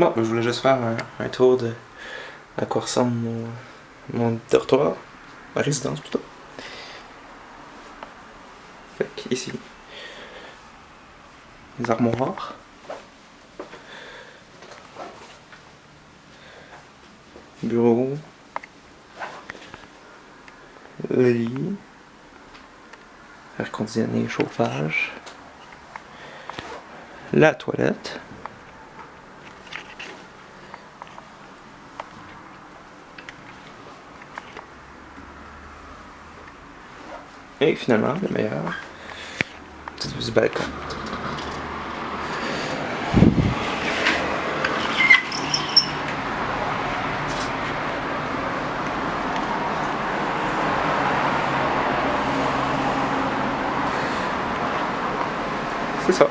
Bon, je voulais juste faire un, tour de à quoi ressemble mon, dortoir, ma résidence plutôt. Fait ici, les armoires. Bureau. Le lit. Air conditionné, chauffage. La toilette. Et finalement, le meilleur, c'est du balcon. C'est ça.